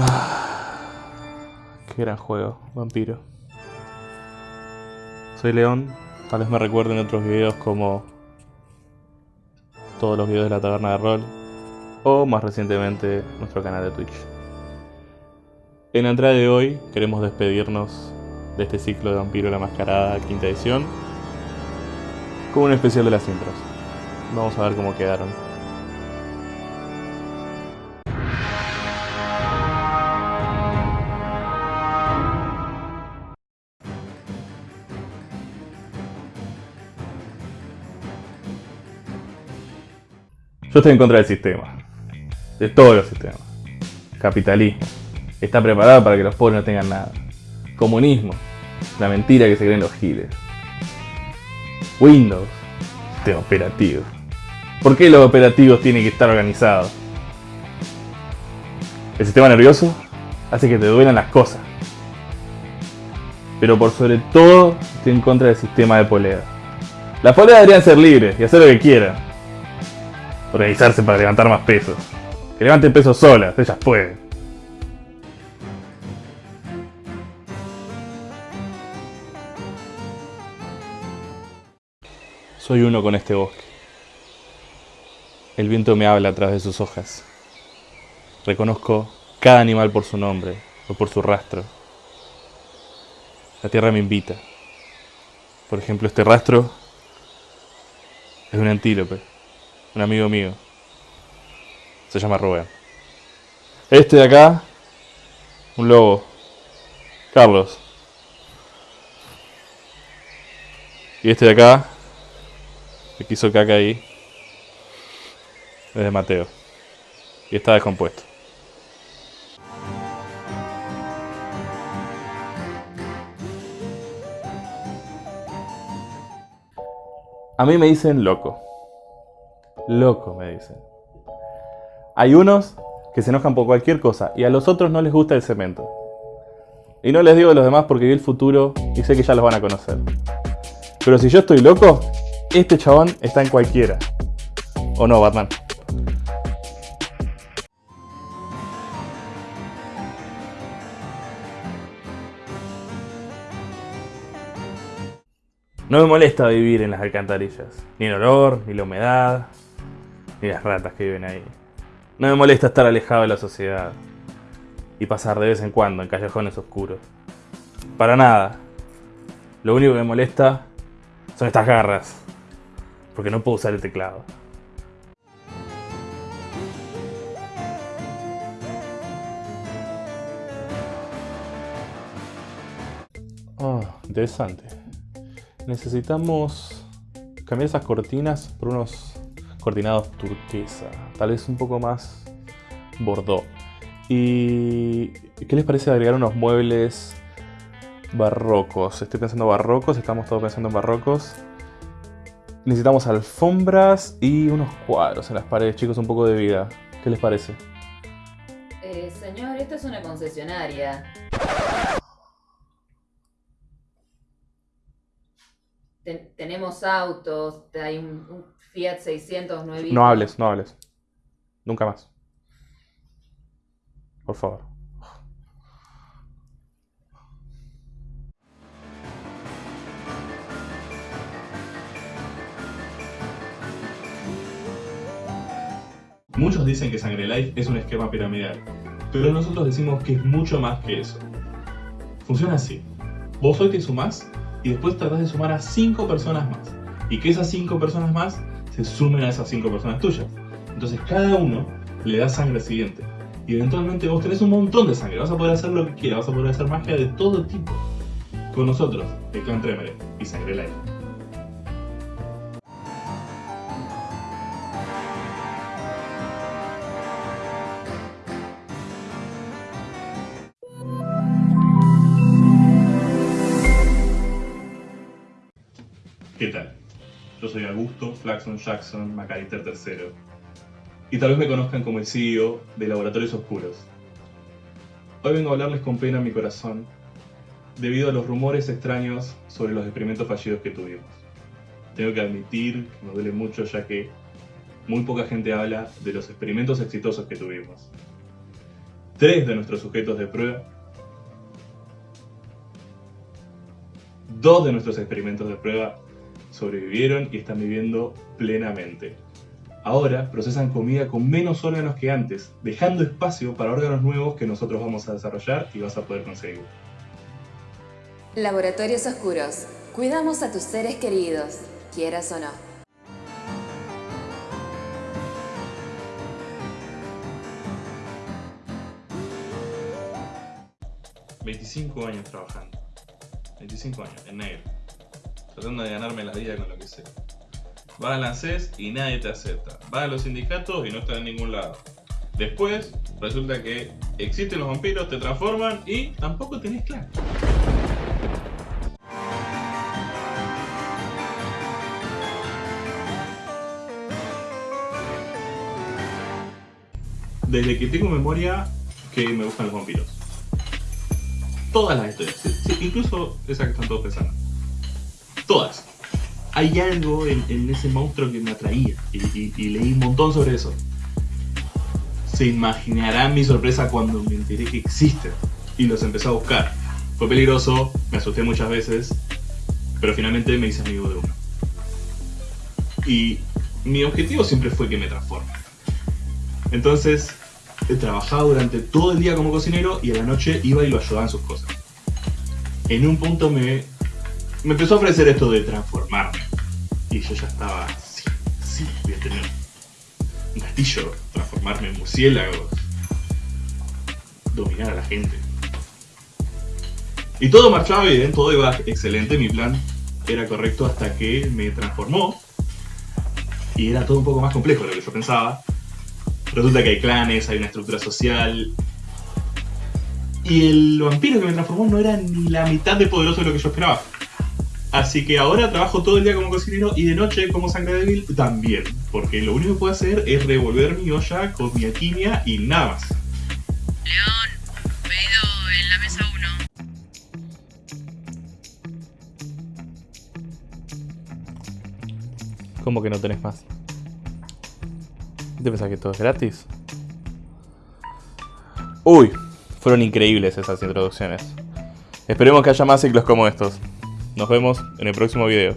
Ah, qué gran juego, vampiro. Soy León, tal vez me recuerden otros videos como todos los videos de la taberna de rol o más recientemente nuestro canal de Twitch. En la entrada de hoy queremos despedirnos de este ciclo de Vampiro la Mascarada quinta edición con un especial de las intros. Vamos a ver cómo quedaron. Yo estoy en contra del sistema. De todos los sistemas. Capitalismo. Está preparado para que los pobres no tengan nada. Comunismo. La mentira que se creen los giles. Windows. Sistema operativo. ¿Por qué los operativos tienen que estar organizados? El sistema nervioso hace que te duelan las cosas. Pero por sobre todo estoy en contra del sistema de polea. Las poleas deberían ser libres y hacer lo que quieran. Organizarse para levantar más pesos. Que levanten pesos solas, ellas pueden. Soy uno con este bosque. El viento me habla a través de sus hojas. Reconozco cada animal por su nombre o por su rastro. La tierra me invita. Por ejemplo, este rastro es un antílope, un amigo mío. Se llama Rubén. Este de acá, un lobo. Carlos. Y este de acá, que quiso caca ahí, es de Mateo. Y está descompuesto. A mí me dicen loco. Loco me dicen. Hay unos que se enojan por cualquier cosa y a los otros no les gusta el cemento. Y no les digo a los demás porque vi el futuro y sé que ya los van a conocer. Pero si yo estoy loco, este chabón está en cualquiera. ¿O no, Batman? No me molesta vivir en las alcantarillas. Ni el olor, ni la humedad, ni las ratas que viven ahí. No me molesta estar alejado de la sociedad. Y pasar de vez en cuando en callejones oscuros. Para nada. Lo único que me molesta son estas garras. Porque no puedo usar el teclado. Oh, interesante. Necesitamos cambiar esas cortinas por unos cortinados turquesa. Tal vez un poco más bordeaux. ¿Y qué les parece agregar unos muebles barrocos? Estoy pensando barrocos, estamos todos pensando en barrocos. Necesitamos alfombras y unos cuadros en las paredes, chicos, un poco de vida. ¿Qué les parece? Eh, señor, esta es una concesionaria. Ten- tenemos autos, hay un, un Fiat 600 nuevito. No hables, no hables. Nunca más. Por favor. Muchos dicen que Sangre Life es un esquema piramidal, pero nosotros decimos que es mucho más que eso. Funciona así. Vos hoy te sumás y después tratás de sumar a 5 personas más. Y que esas 5 personas más se sumen a esas 5 personas tuyas. Entonces cada uno le da sangre al siguiente. Y eventualmente vos tenés un montón de sangre. Vas a poder hacer lo que quieras, vas a poder hacer magia de todo tipo. Con nosotros, el Clan Tremere y Sangre Life. Augusto Flaxon Jackson McAllister III. Y tal vez me conozcan como el CEO de Laboratorios Oscuros. Hoy vengo a hablarles con pena en mi corazón debido a los rumores extraños sobre los experimentos fallidos que tuvimos. Tengo que admitir que me duele mucho ya que muy poca gente habla de los experimentos exitosos que tuvimos. tres de nuestros sujetos de prueba, dos de nuestros experimentos de prueba sobrevivieron y están viviendo plenamente. Ahora procesan comida con menos órganos que antes, dejando espacio para órganos nuevos que nosotros vamos a desarrollar y vas a poder conseguir. Laboratorios Oscuros. Cuidamos a tus seres queridos, quieras o no. ...25 años trabajando. 25 años, en negro. Tratando de ganarme la vida con lo que sea. Vas al ANSES y nadie te acepta. Vas a los sindicatos y no estás en ningún lado. Después, resulta que existen los vampiros, te transforman y tampoco tenés clan. Desde que tengo memoria que me gustan los vampiros. Todas las historias, incluso esa que están todos pensando. Todas. Hay algo en, ese monstruo que me atraía y, y- leí un montón sobre eso. Se imaginarán mi sorpresa cuando me enteré que existen y los empecé a buscar. Fue peligroso, me asusté muchas veces, pero finalmente me hice amigo de uno. Y mi objetivo siempre fue que me transforme. Entonces, eh, trabajaba durante todo el día como cocinero y a la noche iba y lo ayudaba en sus cosas. En un punto me, me empezó a ofrecer esto de transformarme. Y yo ya estaba, sí, sí, voy a tener un castillo, transformarme en murciélagos, dominar a la gente. Y todo marchaba bien, todo iba excelente, mi plan era correcto hasta que me transformó. Y era todo un poco más complejo de lo que yo pensaba. Resulta que hay clanes, hay una estructura social. Y el vampiro que me transformó no era ni la mitad de poderoso de lo que yo esperaba. Así que ahora trabajo todo el día como cocinero y de noche como sangre débil también. Porque lo único que puedo hacer es revolver mi olla con mi alquimia y nada más. León, pedido en la mesa 1. ¿Cómo que no tenés más? ¿Te pensás que todo es gratis? Uy, fueron increíbles esas introducciones. Esperemos que haya más ciclos como estos. Nos vemos en el próximo video.